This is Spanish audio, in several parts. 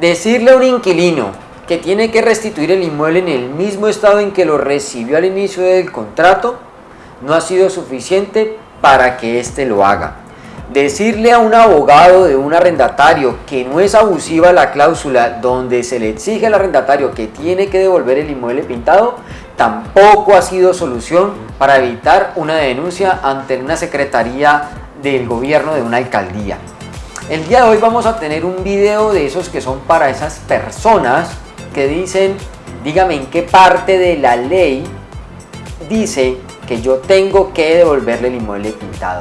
Decirle a un inquilino que tiene que restituir el inmueble en el mismo estado en que lo recibió al inicio del contrato no ha sido suficiente para que éste lo haga. Decirle a un abogado de un arrendatario que no es abusiva la cláusula donde se le exige al arrendatario que tiene que devolver el inmueble pintado tampoco ha sido solución para evitar una denuncia ante una secretaría del gobierno de una alcaldía. El día de hoy vamos a tener un video de esos que son para esas personas que dicen, dígame en qué parte de la ley dice que yo tengo que devolverle el inmueble pintado.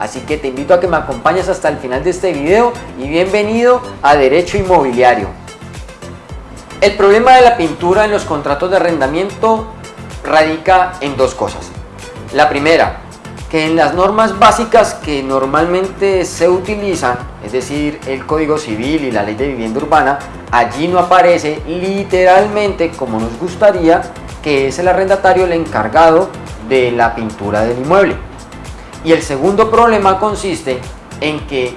Así que te invito a que me acompañes hasta el final de este video y bienvenido a Derecho Inmobiliario. El problema de la pintura en los contratos de arrendamiento radica en dos cosas. La primera, que en las normas básicas que normalmente se utilizan, es decir, el Código Civil y la Ley de Vivienda Urbana, allí no aparece literalmente como nos gustaría que es el arrendatario el encargado de la pintura del inmueble. Y el segundo problema consiste en que,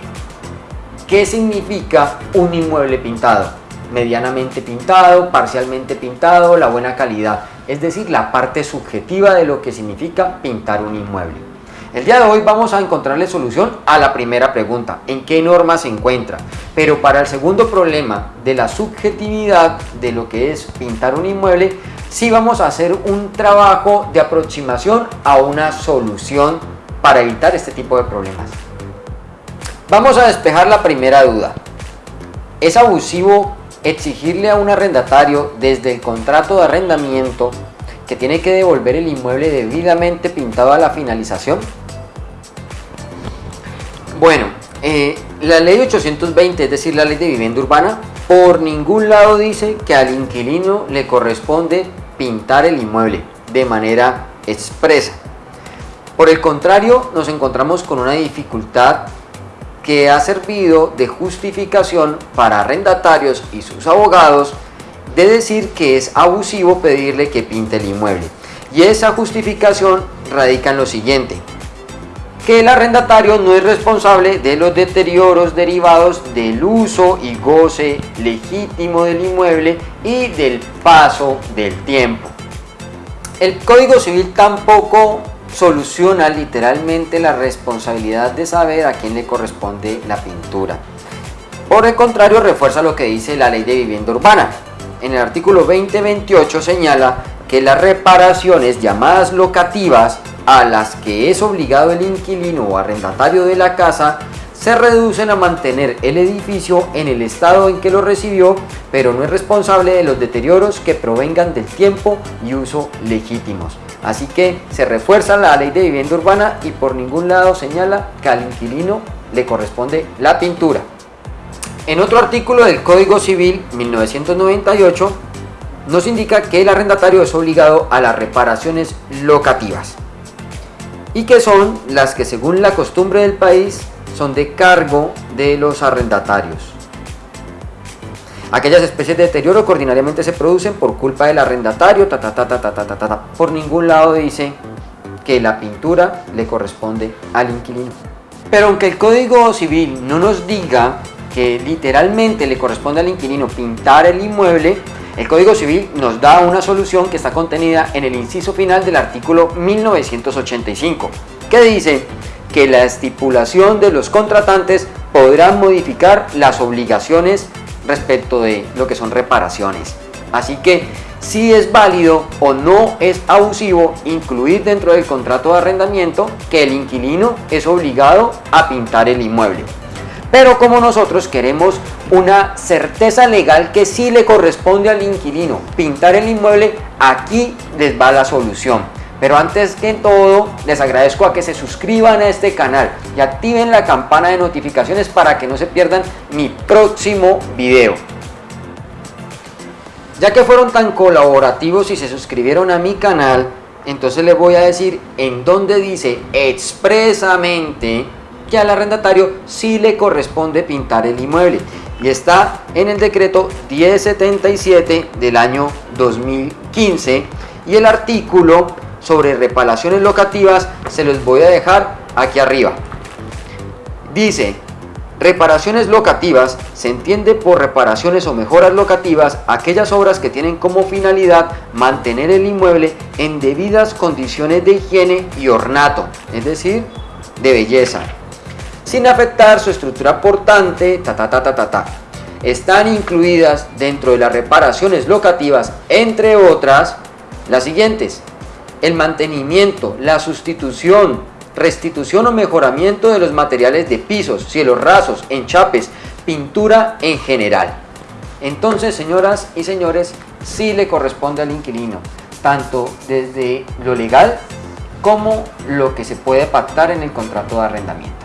¿qué significa un inmueble pintado? Medianamente pintado, parcialmente pintado, la buena calidad, es decir, la parte subjetiva de lo que significa pintar un inmueble. El día de hoy vamos a encontrarle solución a la primera pregunta, ¿en qué norma se encuentra? Pero para el segundo problema de la subjetividad de lo que es pintar un inmueble, sí vamos a hacer un trabajo de aproximación a una solución para evitar este tipo de problemas. Vamos a despejar la primera duda. ¿Es abusivo exigirle a un arrendatario desde el contrato de arrendamiento que tiene que devolver el inmueble debidamente pintado a la finalización? Bueno, eh, la ley 820, es decir, la ley de vivienda urbana, por ningún lado dice que al inquilino le corresponde pintar el inmueble de manera expresa. Por el contrario, nos encontramos con una dificultad que ha servido de justificación para arrendatarios y sus abogados de decir que es abusivo pedirle que pinte el inmueble. Y esa justificación radica en lo siguiente, que el arrendatario no es responsable de los deterioros derivados del uso y goce legítimo del inmueble y del paso del tiempo. El Código Civil tampoco soluciona literalmente la responsabilidad de saber a quién le corresponde la pintura. Por el contrario, refuerza lo que dice la Ley de Vivienda Urbana. En el artículo 2028 señala que las reparaciones llamadas locativas a las que es obligado el inquilino o arrendatario de la casa se reducen a mantener el edificio en el estado en que lo recibió, pero no es responsable de los deterioros que provengan del tiempo y uso legítimos. Así que se refuerza la ley de vivienda urbana y por ningún lado señala que al inquilino le corresponde la pintura. En otro artículo del Código Civil 1998 nos indica que el arrendatario es obligado a las reparaciones locativas y que son las que según la costumbre del país son de cargo de los arrendatarios. Aquellas especies de deterioro que ordinariamente se producen por culpa del arrendatario, ta, ta, ta, ta, ta, ta, ta, ta, por ningún lado dice que la pintura le corresponde al inquilino. Pero aunque el Código Civil no nos diga que literalmente le corresponde al inquilino pintar el inmueble, el Código Civil nos da una solución que está contenida en el inciso final del artículo 1985, que dice que la estipulación de los contratantes podrán modificar las obligaciones respecto de lo que son reparaciones. Así que si es válido o no es abusivo incluir dentro del contrato de arrendamiento que el inquilino es obligado a pintar el inmueble. Pero como nosotros queremos una certeza legal que sí le corresponde al inquilino pintar el inmueble, aquí les va la solución. Pero antes que todo, les agradezco a que se suscriban a este canal y activen la campana de notificaciones para que no se pierdan mi próximo video. Ya que fueron tan colaborativos y se suscribieron a mi canal, entonces les voy a decir en donde dice expresamente que al arrendatario sí le corresponde pintar el inmueble. Y está en el decreto 1077 del año 2015 y el artículo sobre reparaciones locativas se los voy a dejar aquí arriba. Dice, Reparaciones locativas se entiende por reparaciones o mejoras locativas aquellas obras que tienen como finalidad mantener el inmueble en debidas condiciones de higiene y ornato, es decir, de belleza, sin afectar su estructura portante, ta ta ta ta ta ta. Están incluidas dentro de las reparaciones locativas, entre otras, las siguientes. El mantenimiento, la sustitución, restitución o mejoramiento de los materiales de pisos, cielos rasos, enchapes, pintura en general. Entonces, señoras y señores, sí le corresponde al inquilino, tanto desde lo legal como lo que se puede pactar en el contrato de arrendamiento.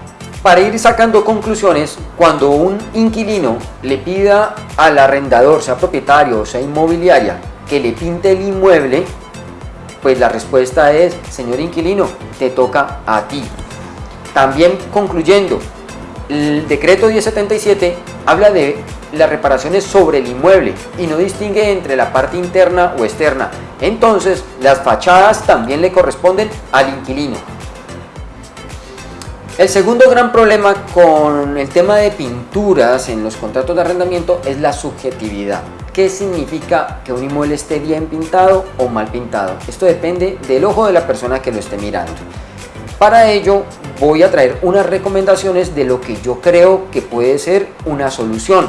Para ir sacando conclusiones, cuando un inquilino le pida al arrendador, sea propietario o sea inmobiliaria, que le pinte el inmueble, pues la respuesta es, señor inquilino, te toca a ti. También concluyendo, el decreto 1077 habla de las reparaciones sobre el inmueble y no distingue entre la parte interna o externa. Entonces, las fachadas también le corresponden al inquilino. El segundo gran problema con el tema de pinturas en los contratos de arrendamiento es la subjetividad. ¿Qué significa que un inmueble esté bien pintado o mal pintado? Esto depende del ojo de la persona que lo esté mirando. Para ello voy a traer unas recomendaciones de lo que yo creo que puede ser una solución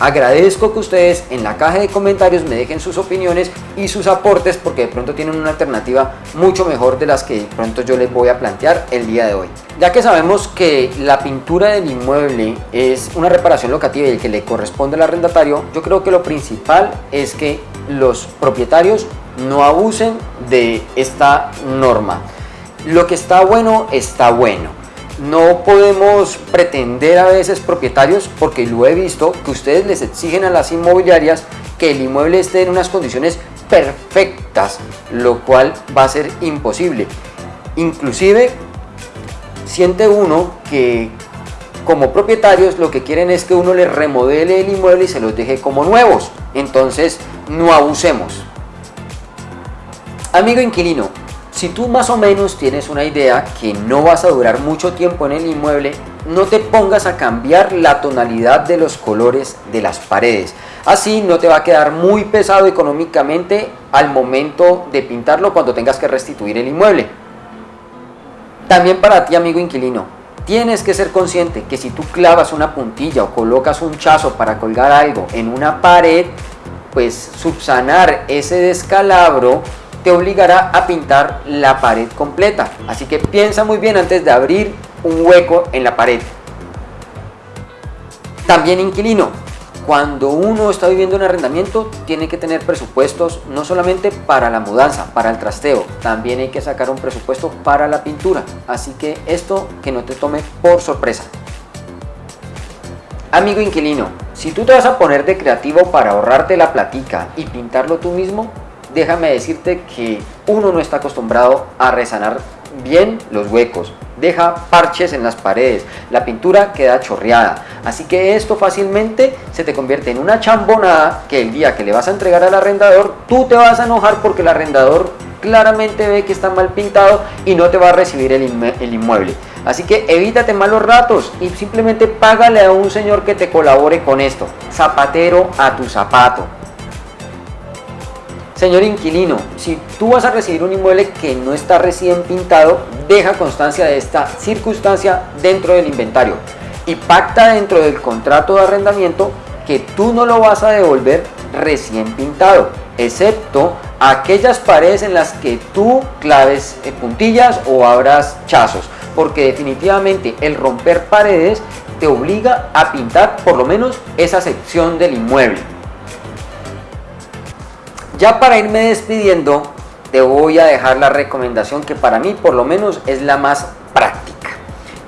Agradezco que ustedes en la caja de comentarios me dejen sus opiniones y sus aportes porque de pronto tienen una alternativa mucho mejor de las que de pronto yo les voy a plantear el día de hoy. Ya que sabemos que la pintura del inmueble es una reparación locativa y el que le corresponde al arrendatario, yo creo que lo principal es que los propietarios no abusen de esta norma. Lo que está bueno, está bueno no podemos pretender a veces propietarios, porque lo he visto, que ustedes les exigen a las inmobiliarias que el inmueble esté en unas condiciones perfectas, lo cual va a ser imposible. Inclusive siente uno que como propietarios lo que quieren es que uno les remodele el inmueble y se los deje como nuevos. Entonces no abusemos. Amigo inquilino, si tú más o menos tienes una idea que no vas a durar mucho tiempo en el inmueble, no te pongas a cambiar la tonalidad de los colores de las paredes. Así no te va a quedar muy pesado económicamente al momento de pintarlo cuando tengas que restituir el inmueble. También para ti amigo inquilino, tienes que ser consciente que si tú clavas una puntilla o colocas un chazo para colgar algo en una pared, pues subsanar ese descalabro te obligará a pintar la pared completa. Así que piensa muy bien antes de abrir un hueco en la pared. También inquilino, cuando uno está viviendo en arrendamiento tiene que tener presupuestos no solamente para la mudanza, para el trasteo, también hay que sacar un presupuesto para la pintura. Así que esto que no te tome por sorpresa. Amigo inquilino, si tú te vas a poner de creativo para ahorrarte la platica y pintarlo tú mismo, déjame decirte que uno no está acostumbrado a resanar bien los huecos, deja parches en las paredes, la pintura queda chorreada, así que esto fácilmente se te convierte en una chambonada que el día que le vas a entregar al arrendador, tú te vas a enojar porque el arrendador claramente ve que está mal pintado y no te va a recibir el, inmueble. Así que evítate malos ratos y simplemente págale a un señor que te colabore con esto. Zapatero a tu zapato. Señor inquilino, si tú vas a recibir un inmueble que no está recién pintado, deja constancia de esta circunstancia dentro del inventario y pacta dentro del contrato de arrendamiento que tú no lo vas a devolver recién pintado, excepto aquellas paredes en las que tú claves eh, puntillas o abras chazos, porque definitivamente el romper paredes te obliga a pintar por lo menos esa sección del inmueble. Ya para irme despidiendo, te voy a dejar la recomendación que para mí por lo menos es la más práctica.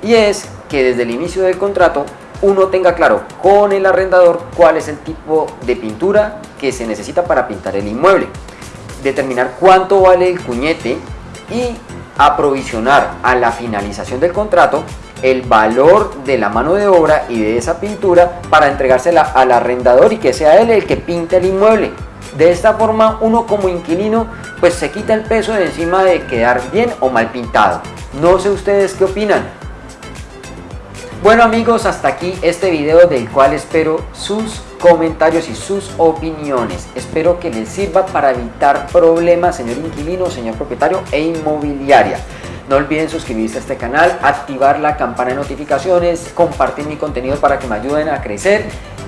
Y es que desde el inicio del contrato uno tenga claro con el arrendador cuál es el tipo de pintura que se necesita para pintar el inmueble. Determinar cuánto vale el cuñete y aprovisionar a la finalización del contrato el valor de la mano de obra y de esa pintura para entregársela al arrendador y que sea él el que pinte el inmueble. De esta forma uno como inquilino pues se quita el peso de encima de quedar bien o mal pintado. No sé ustedes qué opinan. Bueno amigos, hasta aquí este video del cual espero sus comentarios y sus opiniones. Espero que les sirva para evitar problemas, señor inquilino, señor propietario e inmobiliaria. No olviden suscribirse a este canal, activar la campana de notificaciones, compartir mi contenido para que me ayuden a crecer,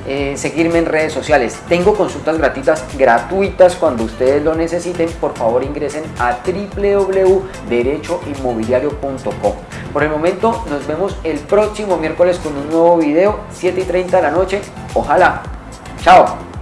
eh, seguirme en redes sociales. Tengo consultas gratuitas, gratuitas cuando ustedes lo necesiten. Por favor ingresen a www.derechoinmobiliario.com. Por el momento nos vemos el próximo miércoles con un nuevo video, 7 y 30 de la noche. Ojalá. Chao.